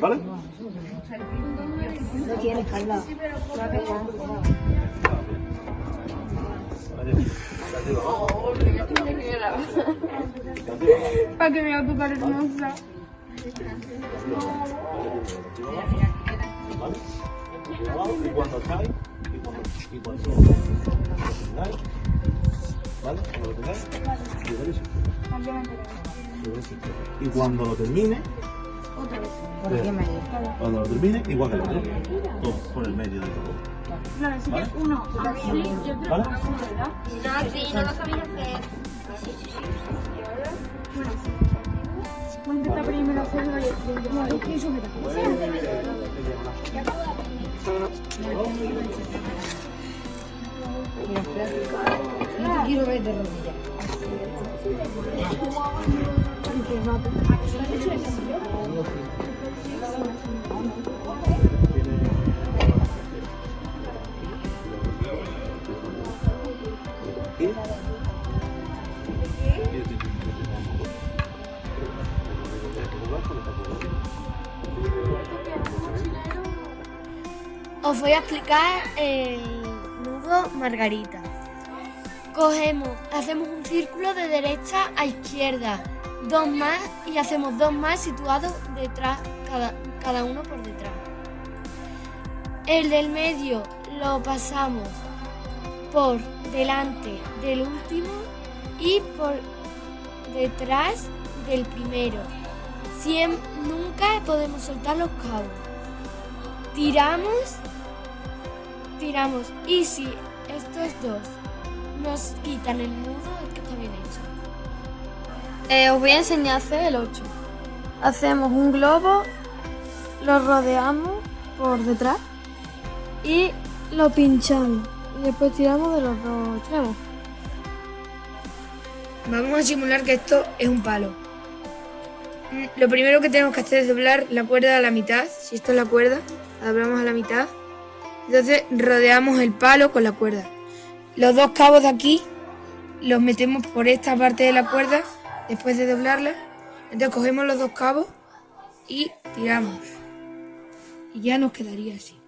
¿Vale? No tiene espalda. Para que hermosa. ¿Vale? Y cuando estáis, y cuando, y cuando tengáis, ¿vale? Cuando lo tengáis. Y cuando lo termine, ¿Por qué me cuando lo termine, igual que el otro, todo por el medio de todo. Claro, así que uno. No, sí, no lo sabía hacer. Voy a intentar primero hacerlo y No, es rodillas. Os voy a explicar el nudo margarita. Cogemos, hacemos un círculo de derecha a izquierda, dos más y hacemos dos más situados detrás, cada, cada uno por detrás. El del medio lo pasamos por delante del último y por detrás del primero. Siem- nunca podemos soltar los cabos tiramos, tiramos. Y si estos dos nos quitan el nudo, es que está bien hecho. Eh, os voy a enseñar a hacer el 8. Hacemos un globo, lo rodeamos por detrás y lo pinchamos. Y después tiramos de los dos extremos. Vamos a simular que esto es un palo. Mm, Lo primero que tenemos que hacer es doblar la cuerda a la mitad. Si esto es la cuerda, la doblamos a la mitad. Entonces rodeamos el palo con la cuerda. Los dos cabos de aquí los metemos por esta parte de la cuerda después de doblarla. Entonces cogemos los dos cabos y tiramos. Y ya nos quedaría así.